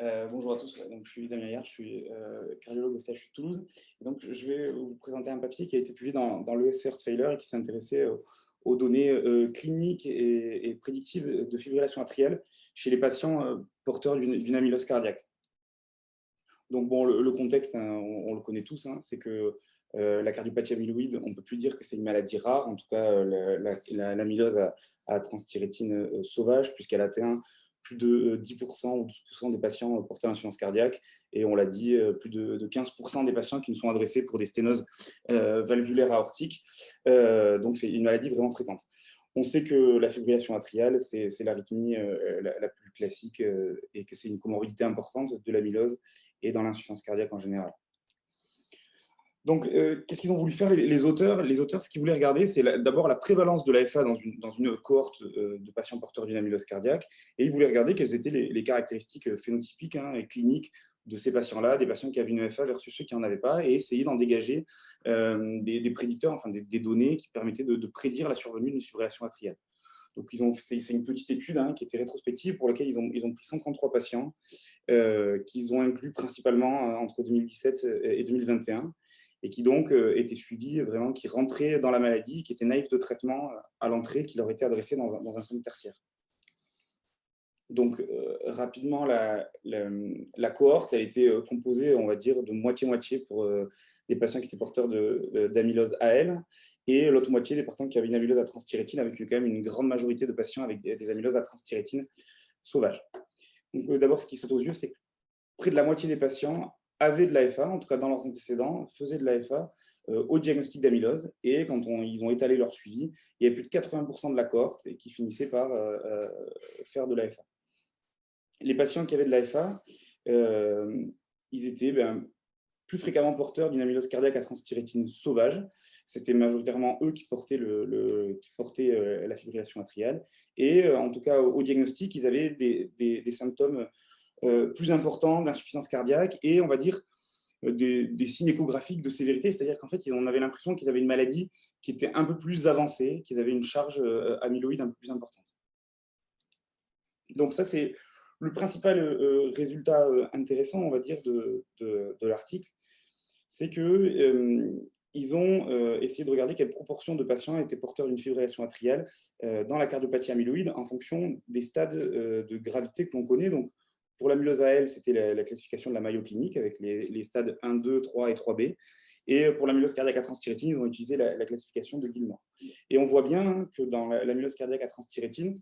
Euh, bonjour à tous, donc, je suis Damien Hier, je suis euh, cardiologue au CHU Toulouse. donc, je vais vous présenter un papier qui a été publié dans, dans l'ESC Failure et qui s'intéressait aux, données euh, cliniques et, prédictives de fibrillation atriale chez les patients porteurs d'une amylose cardiaque. Donc, bon, le, contexte, hein, on, le connaît tous, hein, c'est que la cardiopathie amyloïde, on ne peut plus dire que c'est une maladie rare. En tout cas, l'amylose la, à, à transthyrétine sauvage, puisqu'elle atteint plus de 10% euh, ou 12% des patients euh, portés à insuffisance cardiaque. Et on l'a dit, euh, plus de 15% des patients qui nous sont adressés pour des sténoses valvulaires aortiques. donc, c'est une maladie vraiment fréquente. On sait que la fibrillation atriale, c'est l'arythmie la, plus classique et que c'est une comorbidité importante de l'amylose et dans l'insuffisance cardiaque en général. Donc, euh, qu'est-ce qu'ils ont voulu faire, les, auteurs? Les auteurs, ce qu'ils voulaient regarder, c'est d'abord la prévalence de l'AFA dans une, cohorte euh, de patients porteurs d'une amylose cardiaque, et ils voulaient regarder quelles étaient les, caractéristiques euh, phénotypiques hein, et cliniques de ces patients-là, des patients qui avaient une AFA versus ceux qui n'en avaient pas, et essayer d'en dégager des, prédicteurs, enfin des, données qui permettaient de, prédire la survenue d'une fibrillation atriale. Donc, c'est une petite étude hein, qui était rétrospective pour laquelle ils ont, ils ont pris 133 patients qu'ils ont inclus principalement entre 2017 et 2021 et qui donc euh, étaient suivis, vraiment, qui rentraient dans la maladie, qui étaient naïfs de traitement euh, à l'entrée, qui leur était adressé dans un, dans un centre tertiaire. Donc, euh, rapidement, la, cohorte a été composée, on va dire, de moitié-moitié pour des patients qui étaient porteurs d'amylose AL et l'autre moitié des patients qui avaient une amylose à transthyrétine, avec quand même une grande majorité de patients avec des amyloses à transthyrétine sauvages. Donc, d'abord, ce qui saute aux yeux, c'est que près de la moitié des patients avaient de l'AFA, en tout cas dans leurs antécédents, faisaient de l'AFA euh, au diagnostic d'amylose. Et quand ils ont étalé leur suivi, il y avait plus de 80% de la cohorte qui finissaient par euh, euh, faire de l'AFA. Les patients qui avaient de l'AFA, ils étaient ben, plus fréquemment porteurs d'une amylose cardiaque à transthyrétine sauvage. C'était majoritairement eux qui portaient, la fibrillation atriale. Et en tout cas, au, diagnostic, ils avaient des, symptômes plus important d'insuffisance cardiaque et, on va dire, euh, des, signes échographiques de sévérité, c'est-à-dire qu'en fait, on avait l'impression qu'ils avaient une maladie qui était un peu plus avancée, qu'ils avaient une charge euh, amyloïde un peu plus importante. Donc ça, c'est le principal résultat intéressant, on va dire, de, l'article, c'est qu'ils ils ont essayé de regarder quelle proportion de patients étaient porteurs d'une fibrillation atriale dans la cardiopathie amyloïde en fonction des stades de gravité que l'on connaît. Pour l'amylose AL, c'était la, classification de la Mayo clinique avec les, stades 1, 2, 3 et 3B. Et pour l'amylose cardiaque à transthyrétine, ils ont utilisé la, classification de Gilmore. Et on voit bien que dans l'amylose cardiaque à transthyrétine,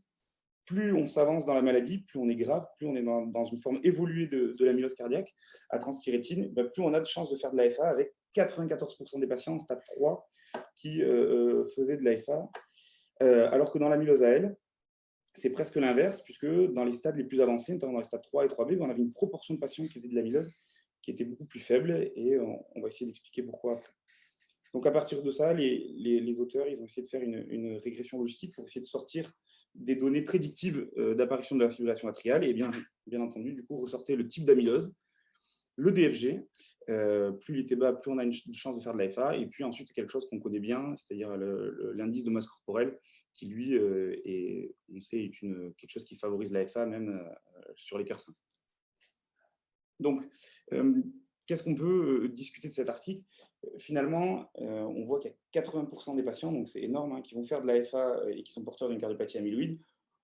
plus on s'avance dans la maladie, plus on est grave, plus on est dans, une forme évoluée de, l'amylose cardiaque à transthyrétine, bah, plus on a de chances de faire de l'AFA avec 94% des patients en stade 3 qui euh, euh, faisaient de l'AFA. Euh, alors que dans l'amylose AL, c'est presque l'inverse, puisque dans les stades les plus avancés, notamment dans les stades 3 et 3B, on avait une proportion de patients qui faisaient de l'amylose qui était beaucoup plus faible, et on, va essayer d'expliquer pourquoi après. Donc à partir de ça, les, auteurs ils ont essayé de faire une, régression logistique pour essayer de sortir des données prédictives euh, d'apparition de la fibrillation atriale, et bien, bien entendu, du coup, ressortir le type d'amylose, le DFG, euh, plus il était bas, plus on a une chance de faire de l'AFA, et puis ensuite quelque chose qu'on connaît bien, c'est-à-dire l'indice de masse corporelle, qui lui, euh, est, on sait, est une, quelque chose qui favorise l'AFA même euh, sur les cœurs sains. Donc, qu'est-ce qu'on peut discuter de cet article? Finalement, on voit qu'il y a 80% des patients, donc c'est énorme, hein, qui vont faire de l'AFA et qui sont porteurs d'une cardiopathie amyloïde.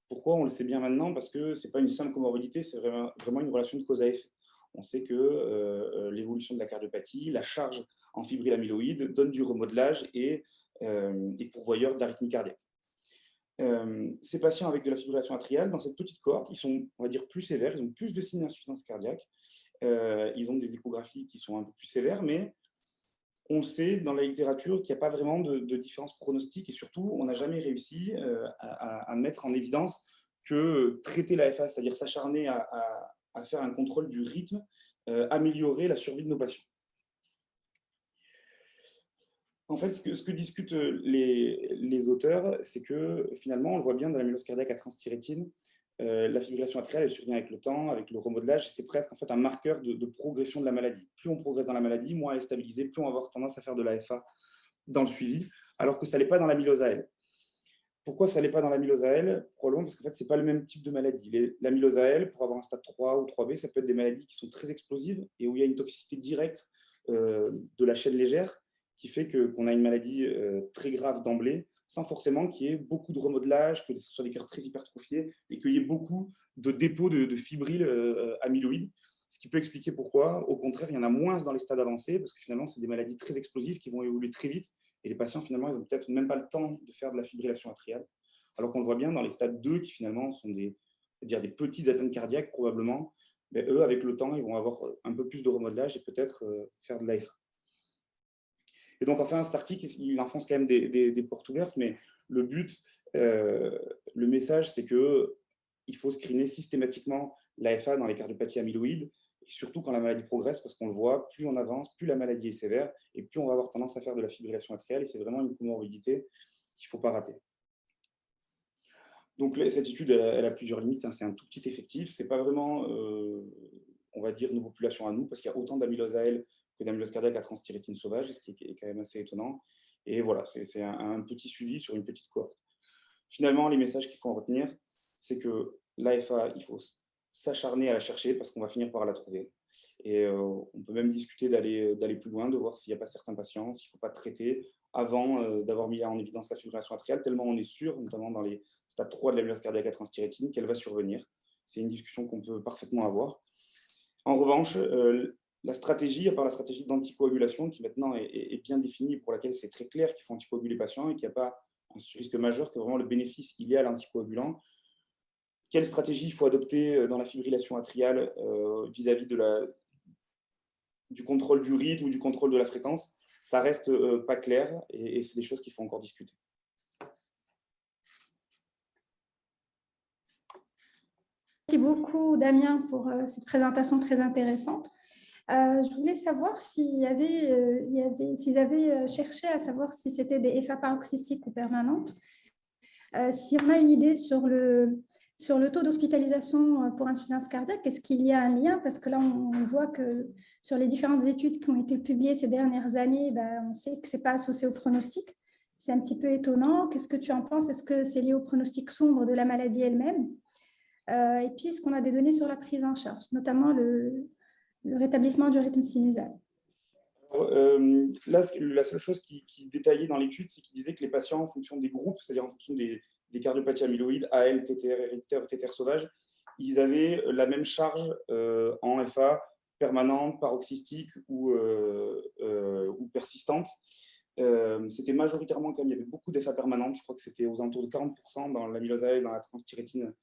Pourquoi On le sait bien maintenant, parce que ce n'est pas une simple comorbidité, c'est vraiment une relation de cause à effet on sait que euh, euh, l'évolution de la cardiopathie, la charge en fibrille amyloïde donne du remodelage et euh, est pourvoyeur d'arythmie cardiaque. ces patients avec de la fibrillation atriale, dans cette petite cohorte, ils sont, on va dire, plus sévères, ils ont plus de signes d'insuffisance cardiaque, ils ont des échographies qui sont un peu plus sévères, mais on sait dans la littérature qu'il n'y a pas vraiment de, différence pronostique et surtout, on n'a jamais réussi à, mettre en évidence que traiter l'AFA, c'est-à-dire s'acharner à faire un contrôle du rythme, euh, améliorer la survie de nos patients. En fait, ce que, discutent les, les auteurs, c'est que finalement, on le voit bien dans la mylose cardiaque à transthyrétine, euh, la fibrillation atriale, elle survient avec le temps, avec le remodelage, c'est presque en fait un marqueur de, progression de la maladie. Plus on progresse dans la maladie, moins elle est stabilisée, plus on va avoir tendance à faire de l'AFA dans le suivi, alors que ça n'est pas dans la mylose AL. Pourquoi ça n'est pas dans l'amylose AL Probablement parce qu'en fait, ce n'est pas le même type de maladie. L'amylose AL, pour avoir un stade 3 ou 3B, ça peut être des maladies qui sont très explosives et où il y a une toxicité directe euh, de la chaîne légère qui fait qu'on a une maladie euh, très grave d'emblée, sans forcément qu'il y ait beaucoup de remodelage, que ce soit des cœurs très hypertrophiés et qu'il y ait beaucoup de dépôts de, de fibrilles euh, amyloïdes, ce qui peut expliquer pourquoi, au contraire, il y en a moins dans les stades avancés, parce que finalement, c'est des maladies très explosives qui vont évoluer très vite, et les patients, finalement, ils n'ont peut-être même pas le temps de faire de la fibrillation atriale, alors qu'on le voit bien dans les stades 2, qui finalement sont des, dire des petites atteintes cardiaques, probablement, mais eux, avec le temps, ils vont avoir un peu plus de remodelage et peut-être euh, faire de l'AFA. Et donc, enfin, cet article, il enfonce quand même des, portes ouvertes, mais le but, euh, le message, c'est qu'il faut screener systématiquement l'AFA dans les cardiopathies amyloïdes, et surtout quand la maladie progresse, parce qu'on le voit, plus on avance, plus la maladie est sévère, et plus on va avoir tendance à faire de la fibrillation atriale, et c'est vraiment une comorbidité qu'il ne faut pas rater. Donc cette étude, elle, a plusieurs limites, hein. c'est un tout petit effectif, ce n'est pas vraiment, euh, on va dire, une population à nous, parce qu'il y a autant d'amylose AL que d'amylose cardiaque à transthyrétine sauvage, ce qui est quand même assez étonnant. Et voilà, c'est un, petit suivi sur une petite cohorte. Finalement, les messages qu'il faut en retenir, c'est que l'AFA, il faut s'acharner à la chercher parce qu'on va finir par la trouver. Et euh, on peut même discuter d'aller plus loin, de voir s'il n'y a pas certains patients, s'il ne faut pas traiter avant euh, d'avoir mis en évidence la fibrillation atriale, tellement on est sûr, notamment dans les stades 3 de l'amylose cardiaque à transthyrétine, qu'elle va survenir. C'est une discussion qu'on peut parfaitement avoir. En revanche, euh, la stratégie, à part la stratégie d'anticoagulation, qui maintenant est, bien définie, pour laquelle c'est très clair qu'il faut anticoaguler les patients et qu'il n'y a pas un risque majeur, que vraiment le bénéfice il est à l'anticoagulant. Quelle stratégie il faut adopter euh, dans la fibrillation atriale euh, vis-à-vis du contrôle du rythme ou du contrôle de la fréquence Ça reste euh, pas clair et, c'est des choses qu'il faut encore discuter. Merci beaucoup, Damien, pour cette présentation très intéressante. Je voulais savoir s'ils avaient cherché à savoir si c'était des FA paroxystiques ou permanentes. si on a une idée sur le, sur le taux d'hospitalisation pour insuffisance cardiaque, est-ce qu'il y a un lien? Parce que là, on, voit que sur les différentes études qui ont été publiées ces dernières années, ben, on sait que ce n'est pas associé au pronostic. C'est un petit peu étonnant. Qu'est-ce que tu en penses? Est-ce que c'est lié au pronostic sombre de la maladie elle-même? Et puis, est-ce qu'on a des données sur la prise en charge, notamment le, rétablissement du rythme sinusal? Euh, là, la seule chose qui, détaillait dans l'étude, c'est qu'il disait que les patients, en fonction des groupes, c'est-à-dire en fonction des, cardiopathies amyloïdes, AL, TTR héréditaire, TTR sauvage, ils avaient la même charge euh, en FA permanente, paroxystique ou, euh, ou persistante. c'était majoritairement comme il y avait beaucoup d'FA permanentes, je crois que c'était aux alentours de 40% dans l'amylose et dans la transthyrétine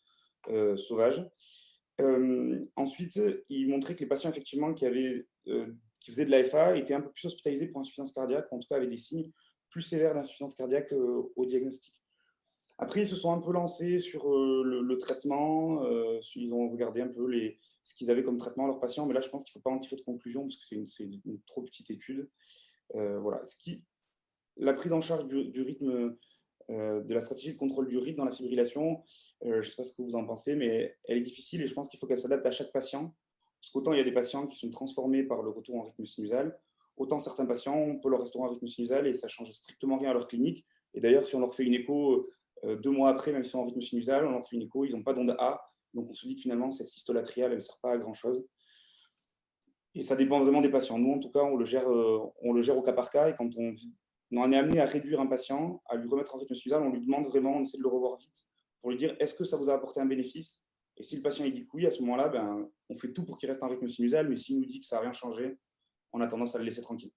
sauvage. Euh, ensuite, il montrait que les patients effectivement qui, avaient, euh, qui faisaient de l'AFA étaient un peu plus hospitalisés pour insuffisance cardiaque, en tout cas avaient des signes plus sévères d'insuffisance cardiaque euh, au diagnostic. Après, ils se sont un peu lancés sur le, traitement, ils ont regardé un peu les, ce qu'ils avaient comme traitement à leurs patients, mais là, je pense qu'il ne faut pas en tirer de conclusion parce que c'est une, trop petite étude. voilà. Ce qui, la prise en charge du, rythme euh, de la stratégie de contrôle du rythme dans la fibrillation. Euh, je ne sais pas ce que vous en pensez, mais elle est difficile et je pense qu'il faut qu'elle s'adapte à chaque patient. Parce qu'autant il y a des patients qui sont transformés par le retour en rythme sinusal, autant certains patients, on peut leur restaurer en rythme sinusal et ça ne change strictement rien à leur clinique. Et d'ailleurs, si on leur fait une écho euh, deux mois après, même si on en rythme sinusal, on leur fait une écho, ils n'ont pas d'onde A. Donc on se dit que finalement, cette systole atriale, elle ne sert pas à grand-chose. Et ça dépend vraiment des patients. Nous, en tout cas, on le gère, on le gère au cas par cas. Et quand on on est amené à réduire un patient, à lui remettre en rythme sinusal, on lui demande vraiment, on essaie de le revoir vite pour lui dire est-ce que ça vous a apporté un bénéfice? Et si le patient il dit que oui, à ce moment-là, ben, on fait tout pour qu'il reste en rythme sinusal, mais s'il nous dit que ça n'a rien changé, on a tendance à le laisser tranquille.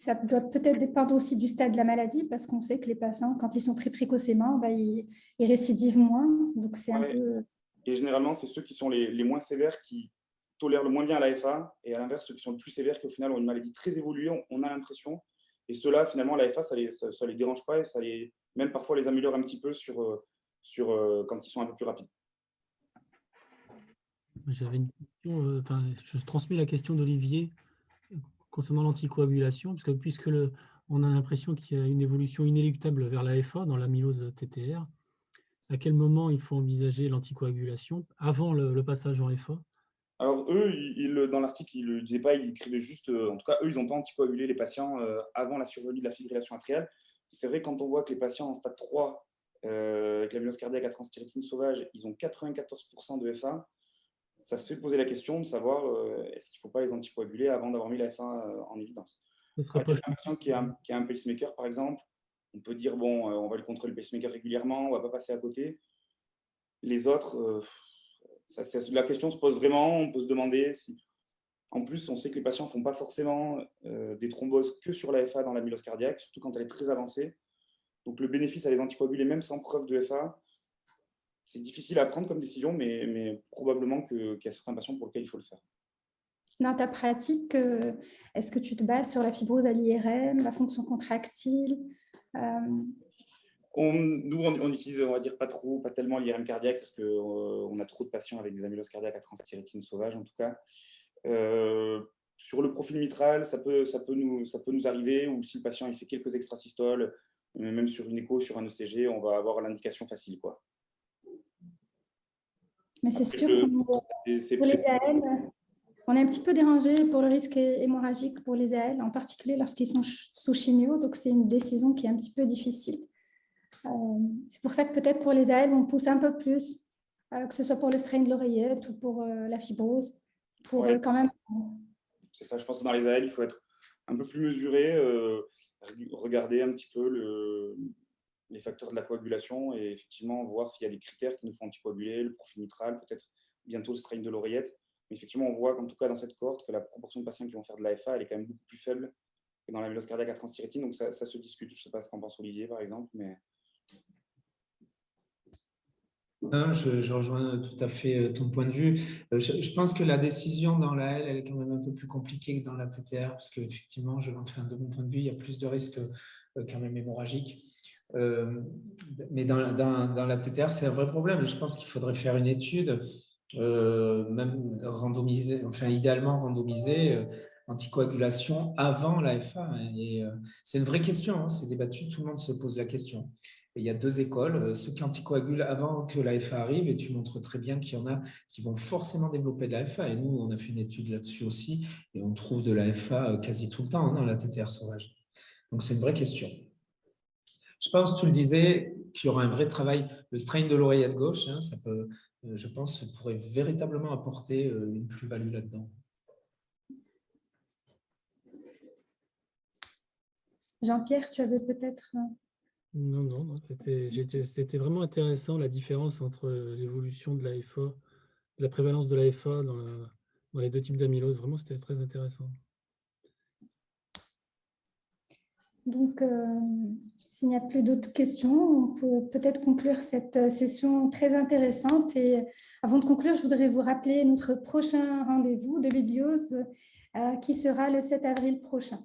Ça doit peut-être dépendre aussi du stade de la maladie, parce qu'on sait que les patients, quand ils sont pris précocement, ben, ils, récidivent moins. Donc c'est un peu... Et généralement, c'est ceux qui sont les, les, moins sévères qui tolèrent le moins bien l'AFA, et à l'inverse, ceux qui sont le plus sévères, qui au final ont une maladie très évoluée, on a l'impression, et ceux-là, finalement, la FA, ça ne les, ça, les, dérange pas et ça les, même parfois les améliore un petit peu sur, euh, sur, euh, quand ils sont un peu plus rapides. J'avais une question, euh, je transmets la question d'Olivier concernant l'anticoagulation, parce que puisque on a l'impression qu'il y a une évolution inéluctable vers la FA dans l'amylose TTR, à quel moment il faut envisager l'anticoagulation avant le, passage en FA alors, eux, dans l'article, ils ne le disaient pas, ils écrivaient juste, euh, en tout cas, eux, ils n'ont pas anticoagulé les patients euh, avant la survenue de la fibrillation atriale. C'est vrai, quand on voit que les patients en stade 3 avec l'amylose cardiaque à transthyrétine sauvage, ils ont 94% de FA. Ça se fait poser la question de savoir est-ce qu'il ne faut pas les anticoaguler avant d'avoir mis la FA en évidence. Ce sera pas qui a, qui a un pacemaker, par exemple, on peut dire, bon, on va le contrôler le pacemaker régulièrement, on ne va pas passer à côté. Les autres, la question se pose vraiment, on peut se demander si... En plus, on sait que les patients ne font pas forcément euh, des thromboses que sur la FA dans l'amylose cardiaque, surtout quand elle est très avancée. Donc le bénéfice à les anticoaguler, même sans preuve de FA, c'est difficile à prendre comme décision, mais, mais probablement qu'il y a certains patients pour lesquels il faut le faire. Dans ta pratique, euh, est-ce que tu te bases sur la fibrose à l'IRM, la fonction contractile euh, on, nous, on, utilise, on va dire, pas trop, pas tellement l'IRM cardiaque parce qu'on euh, on a trop de patients avec des amyloses cardiaques à transthyrétine sauvage, en tout cas. Euh, sur le profil mitral, ça peut, ça, peut nous, ça peut nous arriver, ou si le patient il fait quelques extrasystoles, même sur une écho, sur un ECG, on va avoir l'indication facile. Quoi. Mais c'est sûr que pour les AL, on est un petit peu dérangé pour le risque hémorragique pour les AL, en particulier lorsqu'ils sont sous chimio, donc c'est une décision qui est un petit peu difficile. Euh, c'est pour ça que peut-être pour les AL, on pousse un peu plus, euh, que ce soit pour le strain de l'oreillette ou pour euh, la fibrose, pour quand même... C'est ça, je pense que dans les AL, il faut être un peu plus mesuré, regarder un petit peu le, les facteurs de la coagulation et effectivement voir s'il y a des critères qui nous font anticoaguler, le profil mitral, peut-être bientôt le strain de l'oreillette. Mais effectivement, on voit qu'en tout cas dans cette cohorte, que la proportion de patients qui vont faire de l'AFA, elle est quand même beaucoup plus faible que dans la vélose cardiaque à transthyrétine. Donc ça, ça se discute. Je ne sais pas ce qu'en pense Olivier, par exemple, mais je, rejoins tout à fait euh, ton point de vue. Euh, je, pense que la décision dans la L, elle est quand même un peu plus compliquée que dans la TTR, parce qu'effectivement, je, enfin, de mon point de vue, il y a plus de risques euh, quand même hémorragiques. Mais dans, la TTR, c'est un vrai problème. Je pense qu'il faudrait faire une étude, même randomisée, enfin idéalement randomisée, anticoagulation avant l'AFA. Et c'est une vraie question, hein, c'est débattu, tout le monde se pose la question il y a deux écoles, euh, ceux qui anticoagulent avant que l'AFA arrive, et tu montres très bien qu'il y en a qui vont forcément développer de l'AFA. Et nous, on a fait une étude là-dessus aussi, et on trouve de l'AFA euh, quasi tout le temps hein, dans la TTR sauvage. Donc, c'est une vraie question. Je pense, tu le disais, qu'il y aura un vrai travail. Le strain de l'oreillette gauche, hein, ça peut, euh, je pense, pourrait véritablement apporter une plus-value là-dedans. Jean-Pierre, tu avais peut-être non, non, c'était vraiment intéressant la différence entre l'évolution de l'AFA, la prévalence de l'AFA dans, dans les deux types d'amylose. Vraiment, c'était très intéressant. Donc, euh, s'il n'y a plus d'autres questions, on peut peut-être conclure cette euh, session très intéressante. Et avant de conclure, je voudrais vous rappeler notre prochain rendez-vous de Bibliose euh, qui sera le 7 avril prochain.